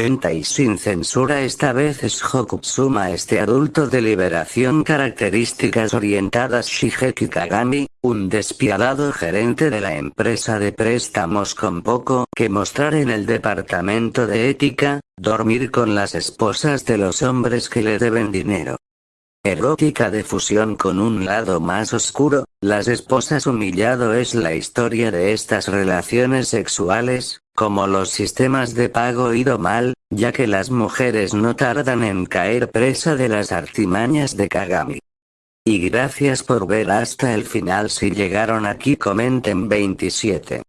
Y sin censura esta vez es Hokutsuma este adulto de liberación características orientadas Shigeki Kagami, un despiadado gerente de la empresa de préstamos con poco que mostrar en el departamento de ética, dormir con las esposas de los hombres que le deben dinero. Erótica de fusión con un lado más oscuro, las esposas humillado es la historia de estas relaciones sexuales, como los sistemas de pago ido mal, ya que las mujeres no tardan en caer presa de las artimañas de Kagami. Y gracias por ver hasta el final si llegaron aquí comenten 27.